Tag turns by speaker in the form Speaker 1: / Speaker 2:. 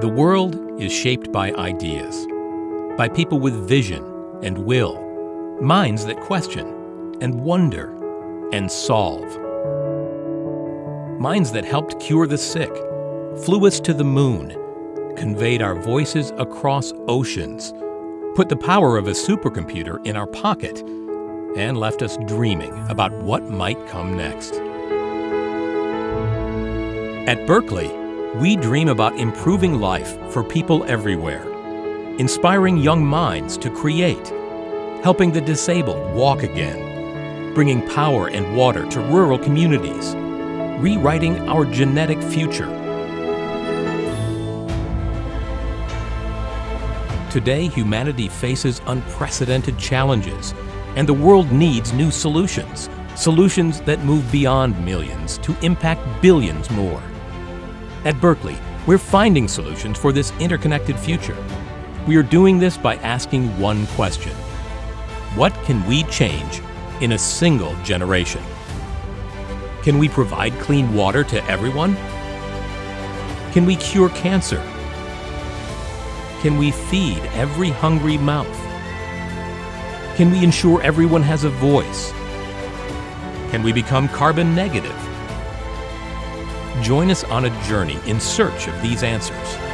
Speaker 1: The world is shaped by ideas, by people with vision and will, minds that question and wonder and solve. Minds that helped cure the sick, flew us to the moon, conveyed our voices across oceans, put the power of a supercomputer in our pocket, and left us dreaming about what might come next. At Berkeley, we dream about improving life for people everywhere, inspiring young minds to create, helping the disabled walk again, bringing power and water to rural communities, rewriting our genetic future. Today, humanity faces unprecedented challenges, and the world needs new solutions, solutions that move beyond millions to impact billions more. At Berkeley, we're finding solutions for this interconnected future. We are doing this by asking one question. What can we change in a single generation? Can we provide clean water to everyone? Can we cure cancer? Can we feed every hungry mouth? Can we ensure everyone has a voice? Can we become carbon negative? Join us on a journey in search of these answers.